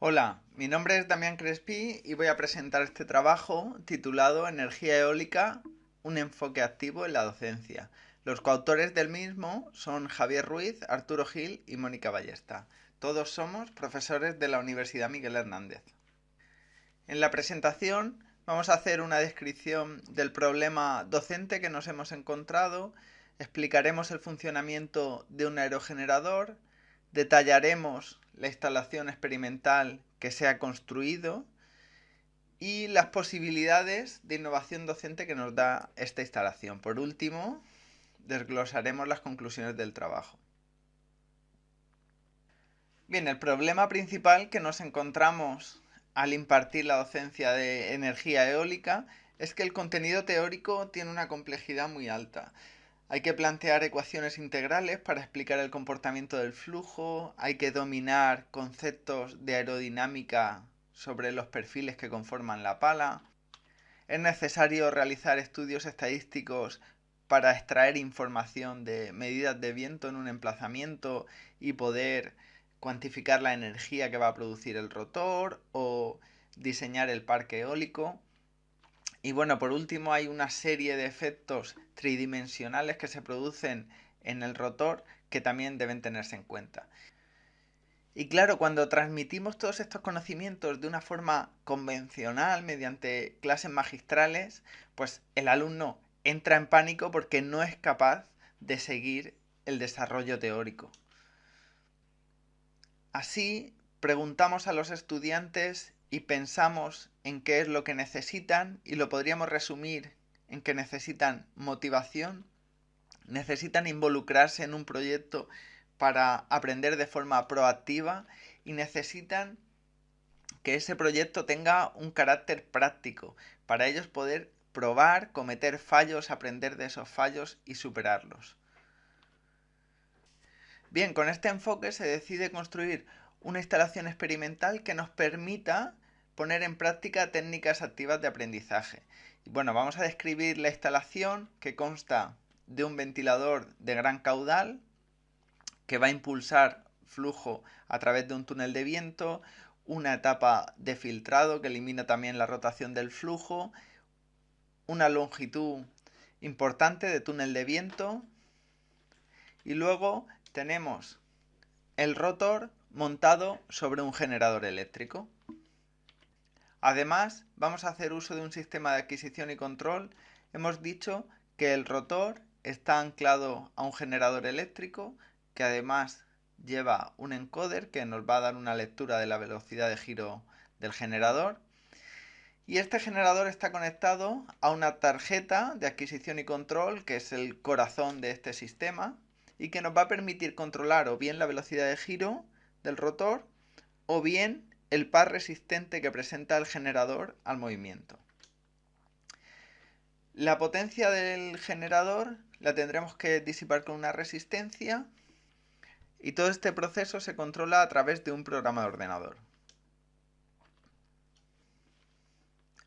Hola, mi nombre es Damián Crespi y voy a presentar este trabajo titulado Energía eólica, un enfoque activo en la docencia. Los coautores del mismo son Javier Ruiz, Arturo Gil y Mónica Ballesta. Todos somos profesores de la Universidad Miguel Hernández. En la presentación vamos a hacer una descripción del problema docente que nos hemos encontrado, explicaremos el funcionamiento de un aerogenerador, detallaremos la instalación experimental que se ha construido y las posibilidades de innovación docente que nos da esta instalación. Por último, desglosaremos las conclusiones del trabajo. Bien, el problema principal que nos encontramos al impartir la docencia de energía eólica es que el contenido teórico tiene una complejidad muy alta. Hay que plantear ecuaciones integrales para explicar el comportamiento del flujo, hay que dominar conceptos de aerodinámica sobre los perfiles que conforman la pala, es necesario realizar estudios estadísticos para extraer información de medidas de viento en un emplazamiento y poder cuantificar la energía que va a producir el rotor o diseñar el parque eólico. Y bueno, por último hay una serie de efectos tridimensionales que se producen en el rotor que también deben tenerse en cuenta. Y claro, cuando transmitimos todos estos conocimientos de una forma convencional, mediante clases magistrales, pues el alumno entra en pánico porque no es capaz de seguir el desarrollo teórico. Así, preguntamos a los estudiantes y pensamos en qué es lo que necesitan y lo podríamos resumir en que necesitan motivación, necesitan involucrarse en un proyecto para aprender de forma proactiva y necesitan que ese proyecto tenga un carácter práctico para ellos poder probar, cometer fallos, aprender de esos fallos y superarlos. Bien, con este enfoque se decide construir una instalación experimental que nos permita poner en práctica técnicas activas de aprendizaje. bueno, vamos a describir la instalación que consta de un ventilador de gran caudal que va a impulsar flujo a través de un túnel de viento, una etapa de filtrado que elimina también la rotación del flujo, una longitud importante de túnel de viento y luego tenemos el rotor montado sobre un generador eléctrico. Además, vamos a hacer uso de un sistema de adquisición y control. Hemos dicho que el rotor está anclado a un generador eléctrico que además lleva un encoder que nos va a dar una lectura de la velocidad de giro del generador. Y este generador está conectado a una tarjeta de adquisición y control que es el corazón de este sistema y que nos va a permitir controlar o bien la velocidad de giro del rotor o bien el par resistente que presenta el generador al movimiento. La potencia del generador la tendremos que disipar con una resistencia y todo este proceso se controla a través de un programa de ordenador.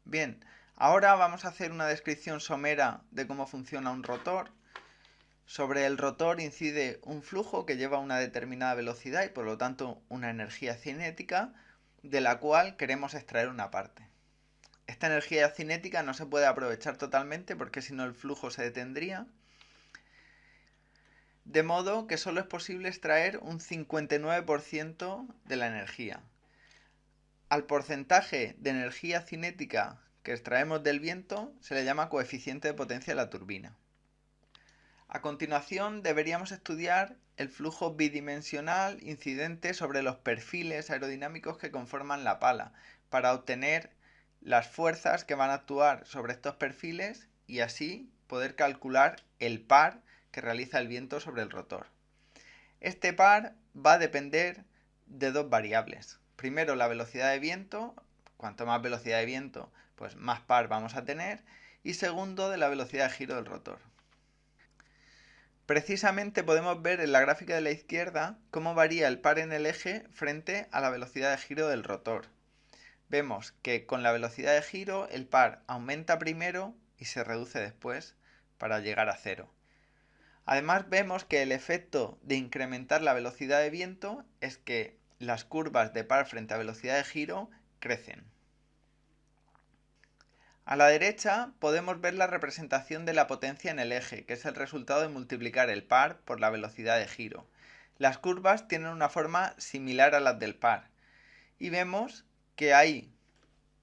Bien, ahora vamos a hacer una descripción somera de cómo funciona un rotor sobre el rotor incide un flujo que lleva una determinada velocidad y por lo tanto una energía cinética de la cual queremos extraer una parte. Esta energía cinética no se puede aprovechar totalmente porque si no el flujo se detendría. De modo que solo es posible extraer un 59% de la energía. Al porcentaje de energía cinética que extraemos del viento se le llama coeficiente de potencia de la turbina. A continuación deberíamos estudiar el flujo bidimensional incidente sobre los perfiles aerodinámicos que conforman la pala para obtener las fuerzas que van a actuar sobre estos perfiles y así poder calcular el par que realiza el viento sobre el rotor. Este par va a depender de dos variables. Primero la velocidad de viento, cuanto más velocidad de viento, pues más par vamos a tener, y segundo de la velocidad de giro del rotor. Precisamente podemos ver en la gráfica de la izquierda cómo varía el par en el eje frente a la velocidad de giro del rotor. Vemos que con la velocidad de giro el par aumenta primero y se reduce después para llegar a cero. Además vemos que el efecto de incrementar la velocidad de viento es que las curvas de par frente a velocidad de giro crecen. A la derecha podemos ver la representación de la potencia en el eje, que es el resultado de multiplicar el par por la velocidad de giro. Las curvas tienen una forma similar a las del par. Y vemos que hay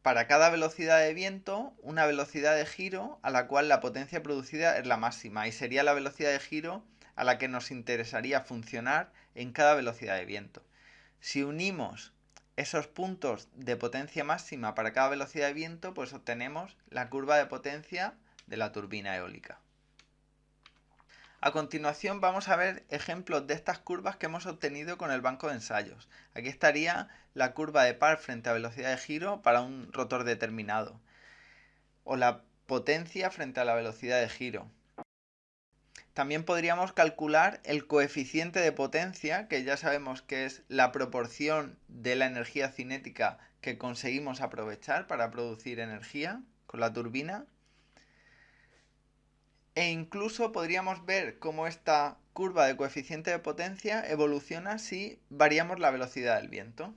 para cada velocidad de viento una velocidad de giro a la cual la potencia producida es la máxima y sería la velocidad de giro a la que nos interesaría funcionar en cada velocidad de viento. Si unimos esos puntos de potencia máxima para cada velocidad de viento, pues obtenemos la curva de potencia de la turbina eólica. A continuación vamos a ver ejemplos de estas curvas que hemos obtenido con el banco de ensayos. Aquí estaría la curva de par frente a velocidad de giro para un rotor determinado. O la potencia frente a la velocidad de giro. También podríamos calcular el coeficiente de potencia, que ya sabemos que es la proporción de la energía cinética que conseguimos aprovechar para producir energía con la turbina e incluso podríamos ver cómo esta curva de coeficiente de potencia evoluciona si variamos la velocidad del viento.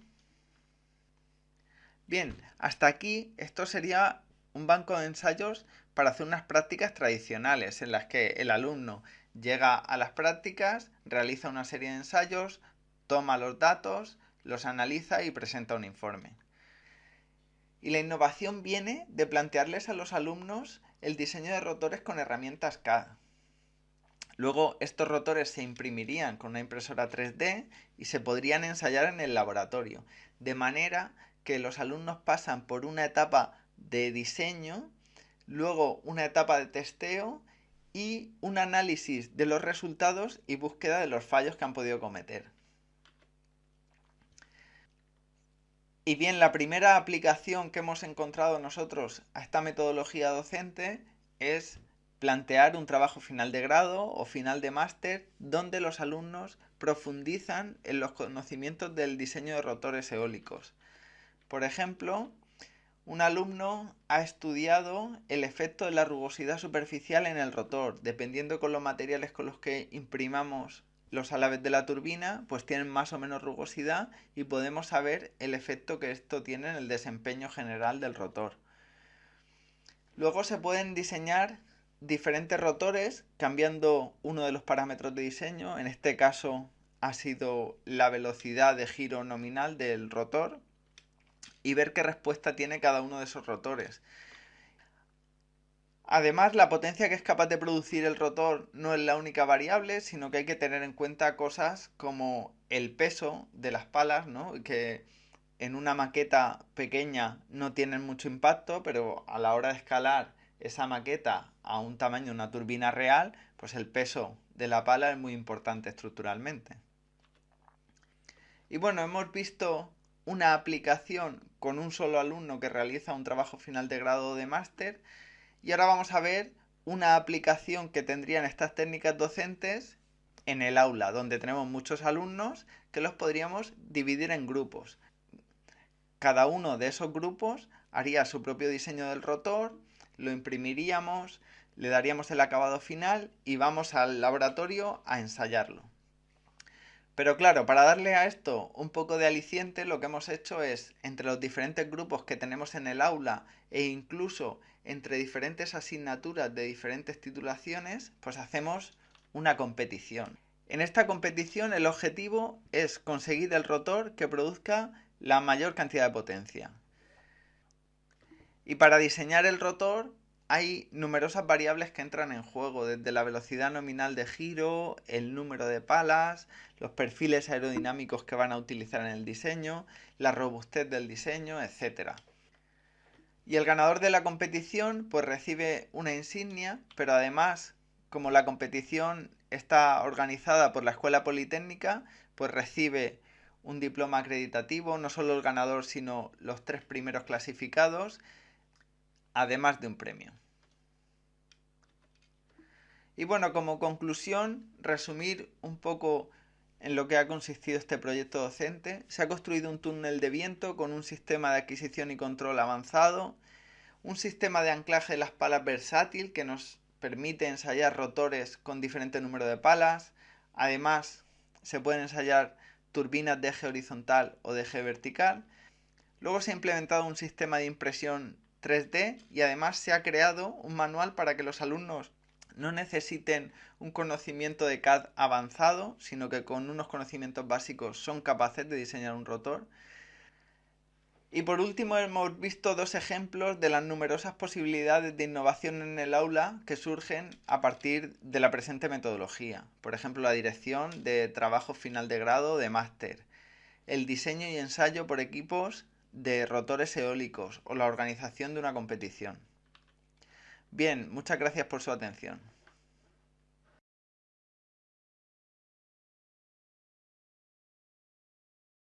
Bien, hasta aquí esto sería un banco de ensayos para hacer unas prácticas tradicionales en las que el alumno llega a las prácticas, realiza una serie de ensayos, toma los datos, los analiza y presenta un informe. Y la innovación viene de plantearles a los alumnos el diseño de rotores con herramientas CAD. Luego estos rotores se imprimirían con una impresora 3D y se podrían ensayar en el laboratorio, de manera que los alumnos pasan por una etapa de diseño, luego una etapa de testeo y un análisis de los resultados y búsqueda de los fallos que han podido cometer. Y bien, la primera aplicación que hemos encontrado nosotros a esta metodología docente es plantear un trabajo final de grado o final de máster donde los alumnos profundizan en los conocimientos del diseño de rotores eólicos. Por ejemplo, un alumno ha estudiado el efecto de la rugosidad superficial en el rotor, dependiendo con los materiales con los que imprimamos los alaves de la turbina pues tienen más o menos rugosidad y podemos saber el efecto que esto tiene en el desempeño general del rotor. Luego se pueden diseñar diferentes rotores cambiando uno de los parámetros de diseño, en este caso ha sido la velocidad de giro nominal del rotor y ver qué respuesta tiene cada uno de esos rotores. Además, la potencia que es capaz de producir el rotor no es la única variable, sino que hay que tener en cuenta cosas como el peso de las palas, ¿no? que en una maqueta pequeña no tienen mucho impacto, pero a la hora de escalar esa maqueta a un tamaño de una turbina real, pues el peso de la pala es muy importante estructuralmente. Y bueno, hemos visto una aplicación con un solo alumno que realiza un trabajo final de grado de máster y ahora vamos a ver una aplicación que tendrían estas técnicas docentes en el aula, donde tenemos muchos alumnos que los podríamos dividir en grupos. Cada uno de esos grupos haría su propio diseño del rotor, lo imprimiríamos, le daríamos el acabado final y vamos al laboratorio a ensayarlo. Pero claro, para darle a esto un poco de aliciente, lo que hemos hecho es, entre los diferentes grupos que tenemos en el aula e incluso entre diferentes asignaturas de diferentes titulaciones, pues hacemos una competición. En esta competición el objetivo es conseguir el rotor que produzca la mayor cantidad de potencia. Y para diseñar el rotor hay numerosas variables que entran en juego, desde la velocidad nominal de giro, el número de palas, los perfiles aerodinámicos que van a utilizar en el diseño, la robustez del diseño, etc. Y el ganador de la competición pues recibe una insignia, pero además, como la competición está organizada por la Escuela Politécnica, pues recibe un diploma acreditativo, no solo el ganador, sino los tres primeros clasificados, además de un premio. Y bueno, como conclusión, resumir un poco en lo que ha consistido este proyecto docente. Se ha construido un túnel de viento con un sistema de adquisición y control avanzado, un sistema de anclaje de las palas versátil que nos permite ensayar rotores con diferente número de palas. Además, se pueden ensayar turbinas de eje horizontal o de eje vertical. Luego se ha implementado un sistema de impresión 3D y además se ha creado un manual para que los alumnos no necesiten un conocimiento de CAD avanzado, sino que con unos conocimientos básicos son capaces de diseñar un rotor. Y por último hemos visto dos ejemplos de las numerosas posibilidades de innovación en el aula que surgen a partir de la presente metodología. Por ejemplo, la dirección de trabajo final de grado de máster, el diseño y ensayo por equipos de rotores eólicos o la organización de una competición. Bien, muchas gracias por su atención.